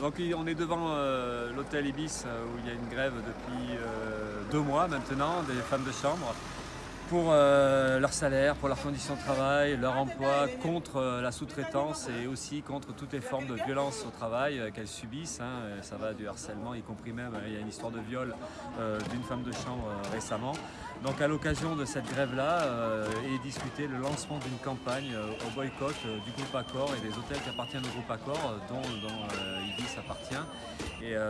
Donc on est devant euh, l'hôtel Ibis euh, où il y a une grève depuis euh, deux mois maintenant des femmes de chambre pour leur salaire, pour leurs conditions de travail, leur emploi, contre la sous-traitance et aussi contre toutes les formes de violence au travail qu'elles subissent. Hein. Ça va du harcèlement, y compris même, il y a une histoire de viol d'une femme de chambre récemment. Donc à l'occasion de cette grève-là, est discuté le lancement d'une campagne au boycott du groupe Accor et des hôtels qui appartiennent au groupe Accor, dont,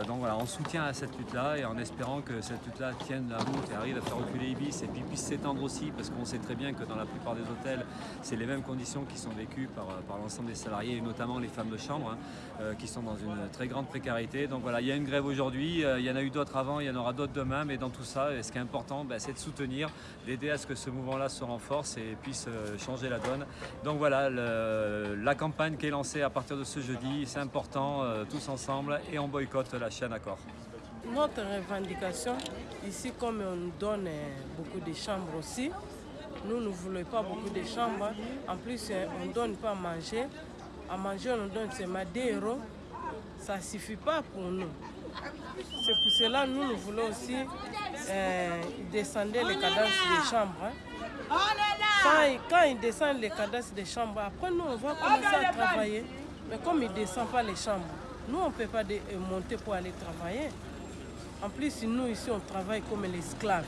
donc voilà, on soutient à cette lutte-là et en espérant que cette lutte-là tienne la route et arrive à faire reculer Ibis et puis puisse s'étendre aussi parce qu'on sait très bien que dans la plupart des hôtels, c'est les mêmes conditions qui sont vécues par, euh, par l'ensemble des salariés et notamment les femmes de chambre hein, euh, qui sont dans une très grande précarité. Donc voilà, il y a une grève aujourd'hui, il y en a eu d'autres avant, il y en aura d'autres demain, mais dans tout ça, ce qui est important, ben, c'est de soutenir, d'aider à ce que ce mouvement-là se renforce et puisse changer la donne. Donc voilà, la campagne qui est lancée à partir de ce jeudi, c'est important, tous ensemble, et on boycotte la chaîne Accor. Notre revendication, ici comme on nous donne beaucoup de chambres aussi, nous ne voulons pas beaucoup de chambres. En plus, on ne donne pas à manger. À manger, on donne seulement 2 euros. Ça ne suffit pas pour nous. C'est pour cela que nous, nous voulons aussi euh, descendre les cadences des chambres. Hein. Quand, quand ils descendent les cadences des chambres, après nous, on va commencer à travailler. Mais comme ils ne descendent pas les chambres, nous, on ne peut pas euh, monter pour aller travailler. En plus, nous, ici, on travaille comme les esclaves.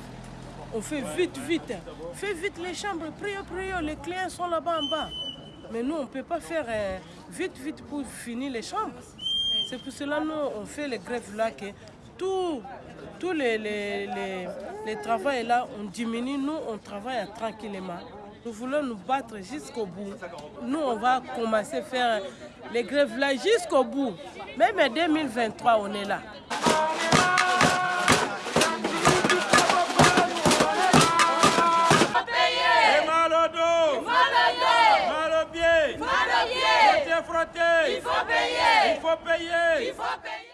On fait vite, vite. Fais vite les chambres, priez, priez, les clients sont là-bas en bas. Mais nous, on ne peut pas faire euh, vite, vite pour finir les chambres. C'est pour cela nous, on fait les grèves là, que tous les, les, les, les travails là, on diminue, nous, on travaille tranquillement. Nous voulons nous battre jusqu'au bout. Nous, on va commencer à faire les grèves là jusqu'au bout. Même en 2023, on est là. Il faut payer. Il faut payer. Il faut payer.